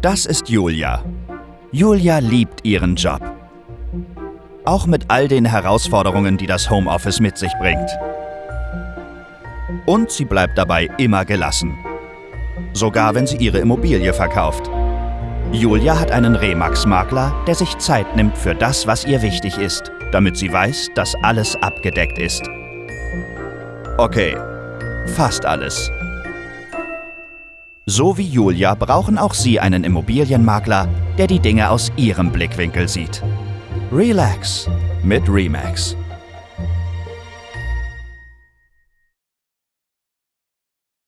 Das ist Julia. Julia liebt ihren Job. Auch mit all den Herausforderungen, die das Homeoffice mit sich bringt. Und sie bleibt dabei immer gelassen. Sogar wenn sie ihre Immobilie verkauft. Julia hat einen Remax-Makler, der sich Zeit nimmt für das, was ihr wichtig ist, damit sie weiß, dass alles abgedeckt ist. Okay, fast alles. So wie Julia brauchen auch Sie einen Immobilienmakler, der die Dinge aus Ihrem Blickwinkel sieht. Relax mit Remax.